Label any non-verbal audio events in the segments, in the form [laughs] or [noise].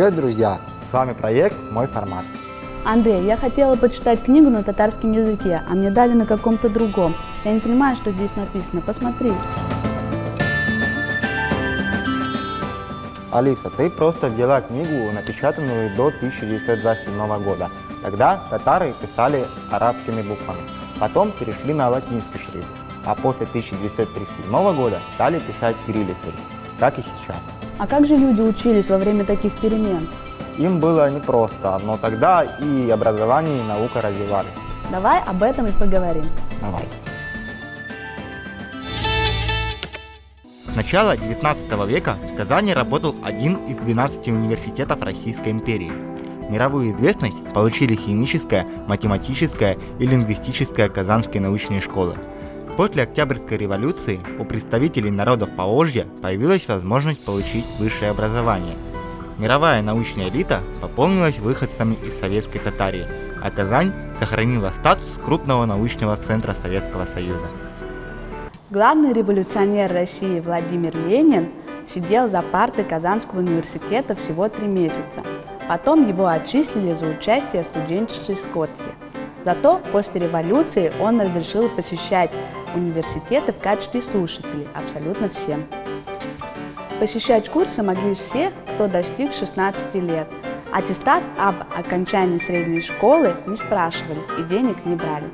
Привет, друзья! С вами проект «Мой формат». Андрей, я хотела почитать книгу на татарском языке, а мне дали на каком-то другом. Я не понимаю, что здесь написано. Посмотри. Алиса, ты просто взяла книгу, напечатанную до 1927 года. Тогда татары писали арабскими буквами, потом перешли на латинский шрифт, а после 1937 года стали писать кириллицей, как и сейчас. А как же люди учились во время таких перемен? Им было непросто, но тогда и образование, и наука развивались. Давай об этом и поговорим. Давай. С начала 19 века в Казани работал один из 12 университетов Российской империи. Мировую известность получили химическая, математическая и лингвистическая казанские научные школы. После Октябрьской революции у представителей народов Поволжья появилась возможность получить высшее образование. Мировая научная элита пополнилась выходцами из советской Татарии, а Казань сохранила статус крупного научного центра Советского Союза. Главный революционер России Владимир Ленин сидел за партой Казанского университета всего три месяца. Потом его отчислили за участие в студенческой сходке. Зато после революции он разрешил посещать университеты в качестве слушателей абсолютно всем. Посещать курсы могли все, кто достиг 16 лет. Аттестат об окончании средней школы не спрашивали и денег не брали.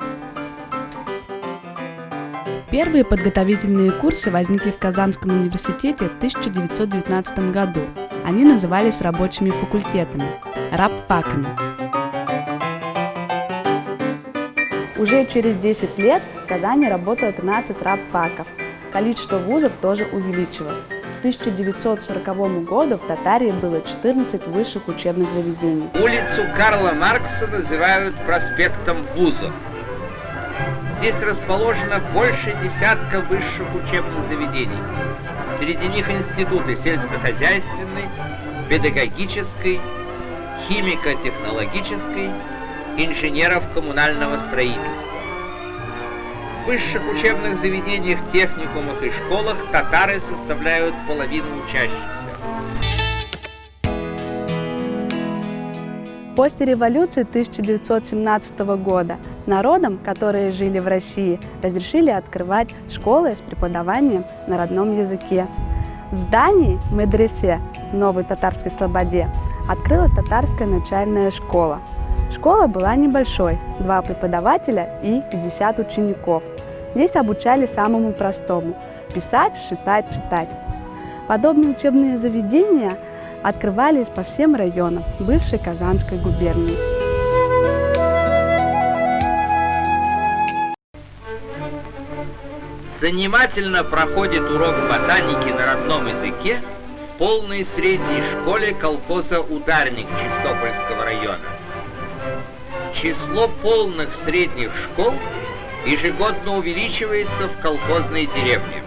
Первые подготовительные курсы возникли в Казанском университете в 1919 году. Они назывались рабочими факультетами – рабфаками. Уже через 10 лет в Казани работало 13 рабфаков. Количество вузов тоже увеличилось. К 1940 году в Татарии было 14 высших учебных заведений. Улицу Карла Маркса называют проспектом вузов. Здесь расположено больше десятка высших учебных заведений. Среди них институты сельскохозяйственной, педагогической, химико-технологической, инженеров коммунального строительства. В высших учебных заведениях, техникумах и школах татары составляют половину учащихся. После революции 1917 года народам, которые жили в России, разрешили открывать школы с преподаванием на родном языке. В здании медресе Новой Татарской Слободе открылась татарская начальная школа. Школа была небольшой, два преподавателя и 50 учеников. Здесь обучали самому простому – писать, считать, читать. Подобные учебные заведения – открывались по всем районам бывшей Казанской губернии. Занимательно проходит урок ботаники на родном языке в полной средней школе колхоза «Ударник» Чистопольского района. Число полных средних школ ежегодно увеличивается в колхозной деревне.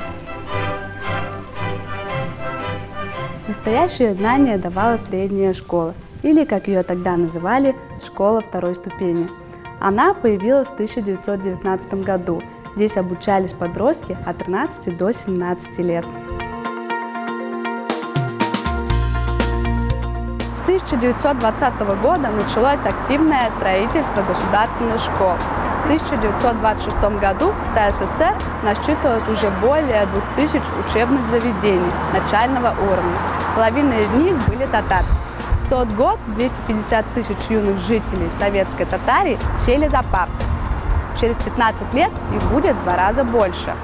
Настоящее знание давала средняя школа, или, как ее тогда называли, школа второй ступени. Она появилась в 1919 году. Здесь обучались подростки от 13 до 17 лет. 1920 года началось активное строительство государственных школ. В 1926 году в ТССР насчитывалось уже более 2000 учебных заведений начального уровня. Половина из них были татар. В тот год 250 тысяч юных жителей советской Татарии сели за парты. Через 15 лет их будет в два раза больше.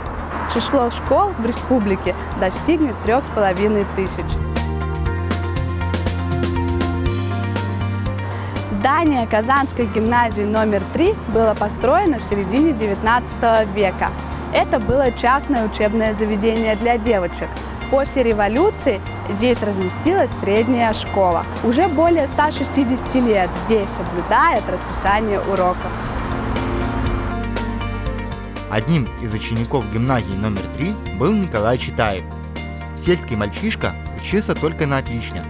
Число школ в республике достигнет трех с половиной тысяч. Здание Казанской гимназии номер 3 было построено в середине 19 века. Это было частное учебное заведение для девочек. После революции здесь разместилась средняя школа. Уже более 160 лет здесь соблюдает расписание уроков. Одним из учеников гимназии номер 3 был Николай Читаев. Сельский мальчишка учился только на отлично.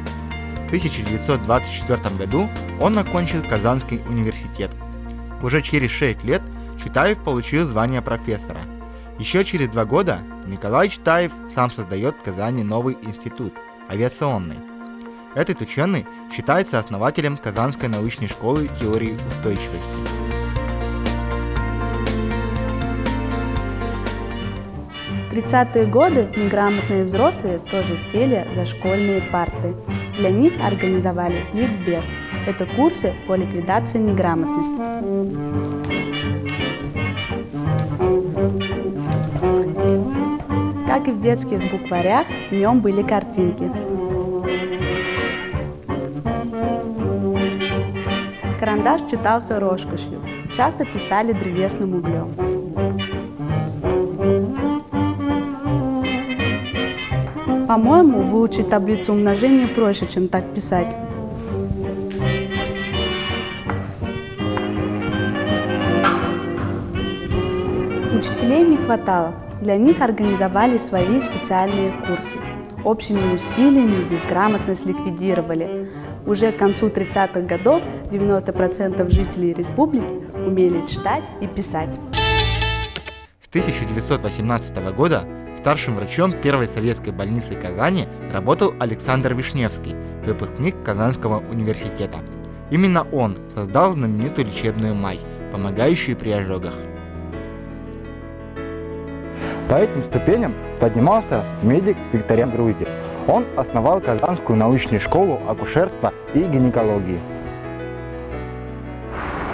В 1924 году он окончил Казанский университет. Уже через 6 лет Читаев получил звание профессора. Еще через два года Николай Читаев сам создает в Казани новый институт – авиационный. Этот ученый считается основателем Казанской научной школы теории устойчивости. В 30-е годы неграмотные взрослые тоже сели за школьные парты. Для них организовали ликбез. Это курсы по ликвидации неграмотности. Как и в детских букварях, в нем были картинки. Карандаш читался рожкошью, часто писали древесным углем. По-моему, выучить таблицу умножения проще, чем так писать. Учителей не хватало. Для них организовали свои специальные курсы. Общими усилиями безграмотность ликвидировали. Уже к концу 30-х годов 90% жителей республики умели читать и писать. С 1918 года старшим врачом первой советской больницы Казани работал Александр Вишневский, выпускник Казанского университета. Именно он создал знаменитую лечебную мазь, помогающую при ожогах. По этим ступеням поднимался медик Викториан Груздев. Он основал Казанскую научную школу акушерства и гинекологии.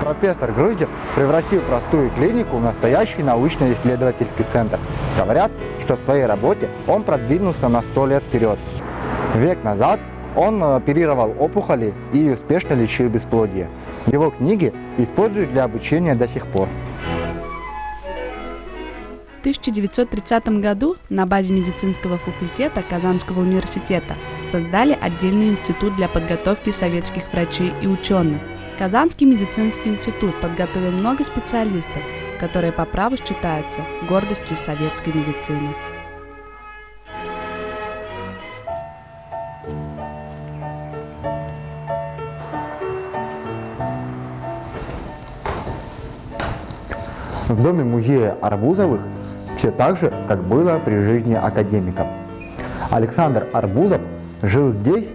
Профессор Груздев превратил простую клинику в настоящий научно-исследовательский центр. Говорят, что в своей работе он продвинулся на сто лет вперед. Век назад он оперировал опухоли и успешно лечил бесплодие. Его книги используют для обучения до сих пор. В 1930 году на базе медицинского факультета Казанского университета создали отдельный институт для подготовки советских врачей и ученых. Казанский медицинский институт подготовил много специалистов, которые по праву считаются гордостью советской медицины. В доме музея Арбузовых все так же, как было при жизни академика. Александр Арбузов жил здесь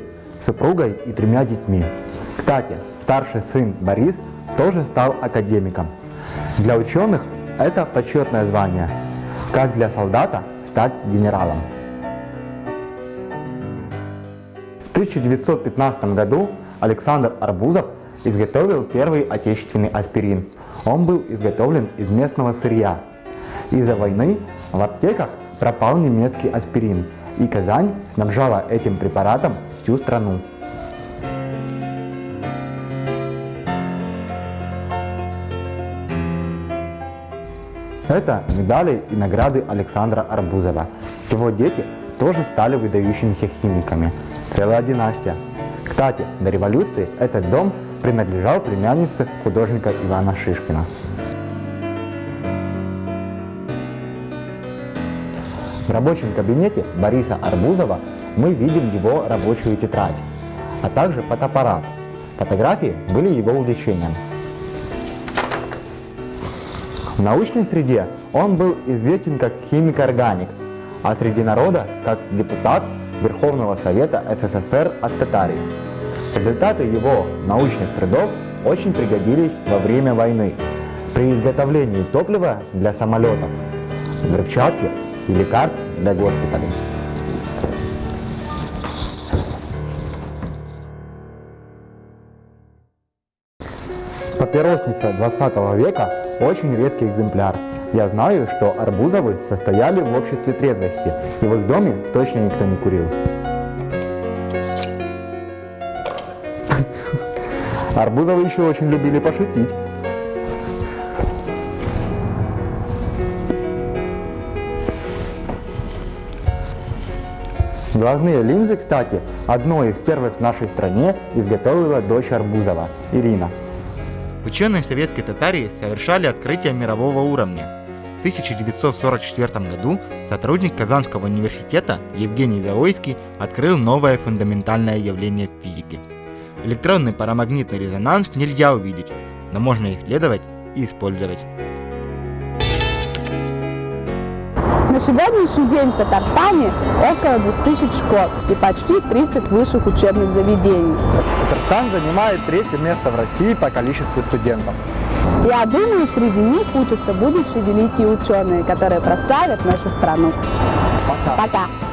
с супругой и тремя детьми. Кстати, старший сын Борис тоже стал академиком. Для ученых это почетное звание, как для солдата стать генералом. В 1915 году Александр Арбузов изготовил первый отечественный аспирин. Он был изготовлен из местного сырья. Из-за войны в аптеках пропал немецкий аспирин, и Казань снабжала этим препаратом всю страну. Это медали и награды Александра Арбузова. Его дети тоже стали выдающимися химиками. Целая династия. Кстати, до революции этот дом принадлежал племяннице художника Ивана Шишкина. В рабочем кабинете Бориса Арбузова мы видим его рабочую тетрадь, а также фотоаппарат. Фотографии были его увлечением. В научной среде он был известен как химик-органик, а среди народа как депутат Верховного Совета СССР от Татарии. Результаты его научных трудов очень пригодились во время войны при изготовлении топлива для самолетов, взрывчатки или карт для госпиталей. Папиросница 20 века – очень редкий экземпляр. Я знаю, что Арбузовы состояли в обществе трезвости, и в их доме точно никто не курил. [laughs] Арбузовы еще очень любили пошутить. Глазные линзы, кстати, одной из первых в нашей стране изготовила дочь Арбузова, Ирина. Ученые советской Татарии совершали открытие мирового уровня. В 1944 году сотрудник Казанского университета Евгений Завойский открыл новое фундаментальное явление в физике. Электронный парамагнитный резонанс нельзя увидеть, но можно исследовать и использовать. На сегодняшний день в Татарстане около 2000 школ и почти 30 высших учебных заведений. Татарстан занимает третье место в России по количеству студентов. Я думаю, среди них учатся будущие великие ученые, которые прославят нашу страну. Пока. Пока!